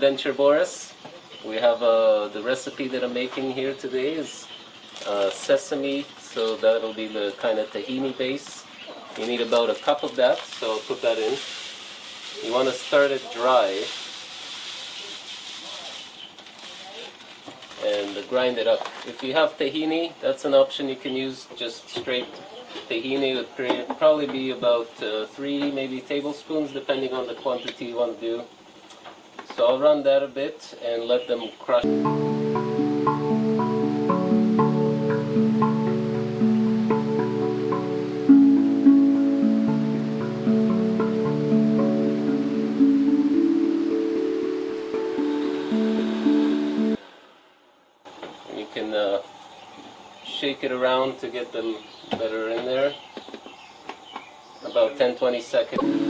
Adventure Boris. We have uh, the recipe that I'm making here today is uh, sesame, so that'll be the kind of tahini base. You need about a cup of that, so I'll put that in. You want to start it dry and grind it up. If you have tahini, that's an option you can use just straight tahini would probably be about uh, three, maybe tablespoons, depending on the quantity you want to do. So I'll run that a bit and let them crush. you can uh, shake it around to get them better in there. About 10-20 seconds.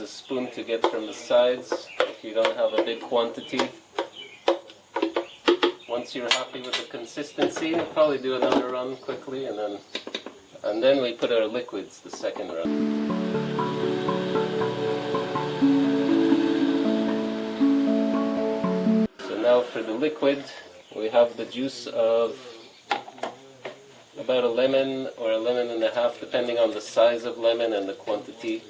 A spoon to get from the sides if you don't have a big quantity. Once you're happy with the consistency, will probably do another run quickly and then and then we put our liquids the second run. So now for the liquid, we have the juice of about a lemon or a lemon and a half depending on the size of lemon and the quantity.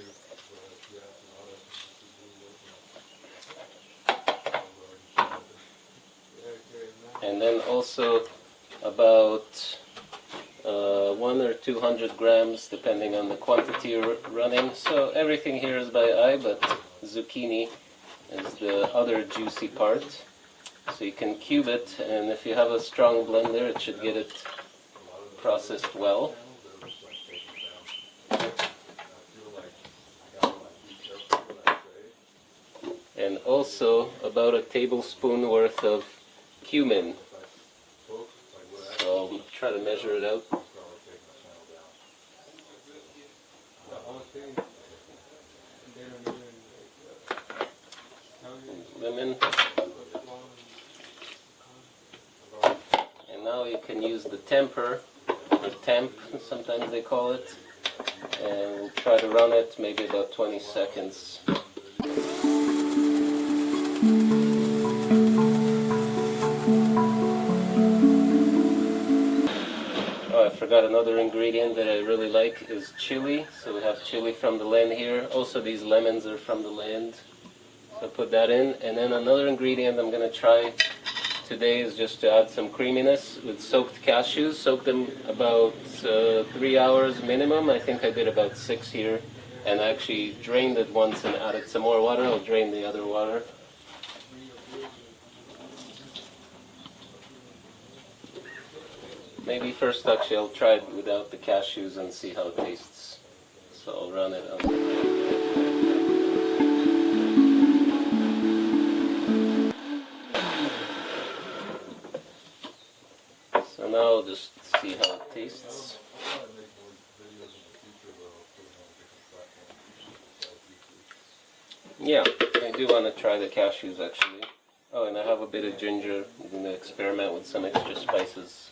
and then also about uh, one or two hundred grams depending on the quantity you're running. So everything here is by eye but zucchini is the other juicy part. So you can cube it and if you have a strong blender it should get it processed well. And also about a tablespoon worth of cumin. Try to measure it out. Lemon. And now you can use the tamper, or temp, sometimes they call it, and try to run it maybe about 20 seconds. Forgot another ingredient that I really like is chili. So we have chili from the land here. Also these lemons are from the land. So put that in. And then another ingredient I'm going to try today is just to add some creaminess with soaked cashews. Soak them about uh, three hours minimum. I think I did about six here. And I actually drained it once and added some more water. I'll drain the other water. Maybe first actually I'll try it without the cashews and see how it tastes. So I'll run it on. So now I'll just see how it tastes. Yeah, I do want to try the cashews actually. Oh, and I have a bit of ginger. I'm going to experiment with some extra spices.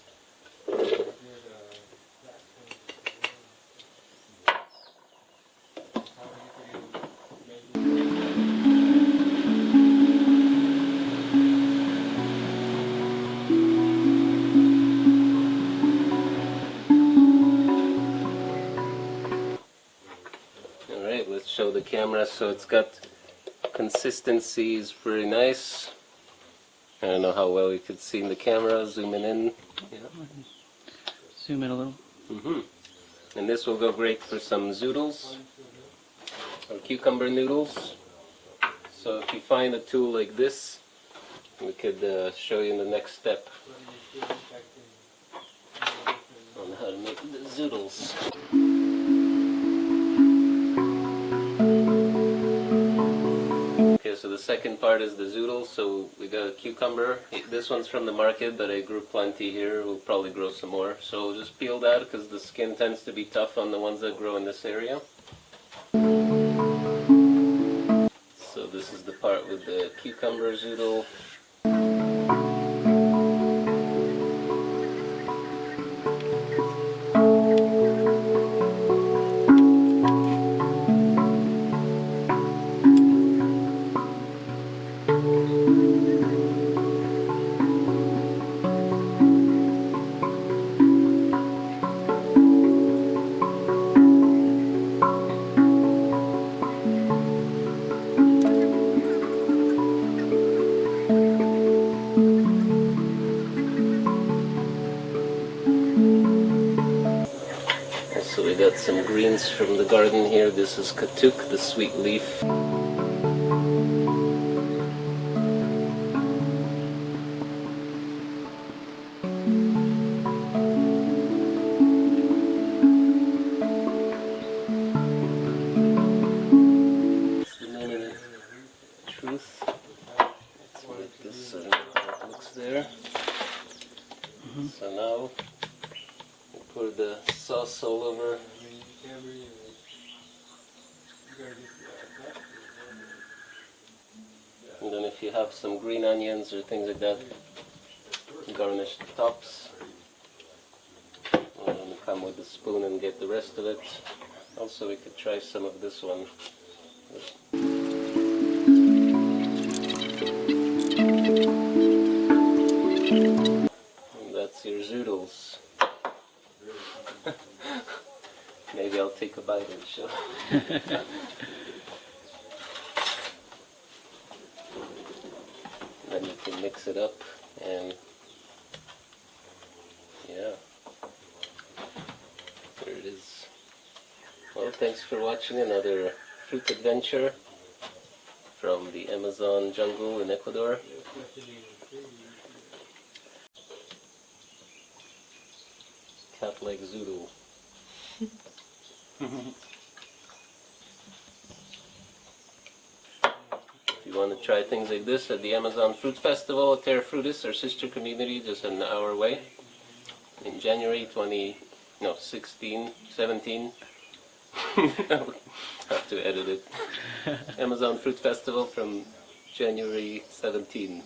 Alright, let's show the camera so it's got consistency is pretty nice. I don't know how well you could see in the camera, zooming in. Yeah. Zoom in a little. Mm -hmm. And this will go great for some zoodles or cucumber noodles. So if you find a tool like this, we could uh, show you in the next step on how to make the zoodles. So the second part is the zoodle. So we got a cucumber. This one's from the market, but I grew plenty here. We'll probably grow some more. So we'll just peel that because the skin tends to be tough on the ones that grow in this area. So this is the part with the cucumber zoodle. Some greens from the garden here. This is katuk, the sweet leaf. The moment truth. Let's make this so how it looks there. Mm-hmm. So now we pour the sauce all over. And if you have some green onions or things like that, garnish the tops. And come with a spoon and get the rest of it. Also we could try some of this one. And that's your zoodles. Maybe I'll take a bite and show. then you can mix it up and yeah. There it is. Well, thanks for watching another fruit adventure from the Amazon jungle in Ecuador. Cat leg zoodle. If you want to try things like this at the Amazon Fruit Festival at Terra Frutis, our sister community, just an hour away, in January 20, no, 16, 17. I'll have to edit it. Amazon Fruit Festival from January 17.